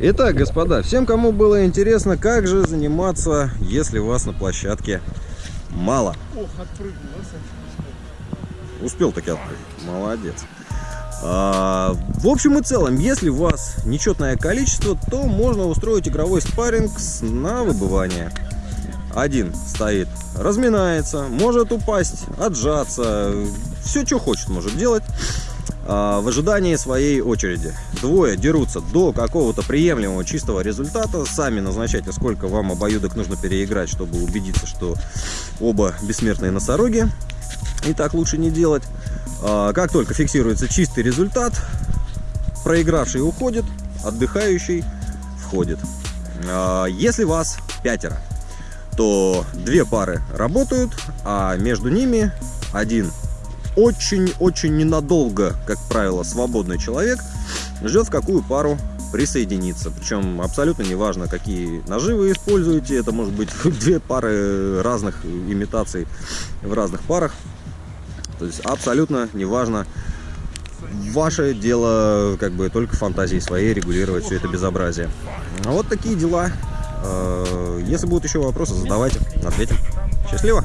Итак, господа, всем, кому было интересно, как же заниматься, если вас на площадке мало. Ох, отпрыгнул, а, Успел таки отпрыгнуть. Молодец. А, в общем и целом, если у вас нечетное количество, то можно устроить игровой спарринг на выбывание. Один стоит, разминается, может упасть, отжаться, все, что хочет, может делать в ожидании своей очереди. Двое дерутся до какого-то приемлемого чистого результата. Сами назначайте, сколько вам обоюдок нужно переиграть, чтобы убедиться, что оба бессмертные носороги. И так лучше не делать. А, Как только фиксируется чистый результат, проигравший уходит, отдыхающий входит. А, Если вас пятеро, то две пары работают, а между ними один очень-очень ненадолго, как правило, свободный человек ждет в какую пару присоединиться. Причем абсолютно неважно, какие ножи вы используете. Это может быть две пары разных имитаций в разных парах. То есть абсолютно неважно. Ваше дело, как бы, только фантазии своей регулировать все это безобразие. А вот такие дела. Э, Если будут еще вопросы, задавайте, ответим. Счастливо!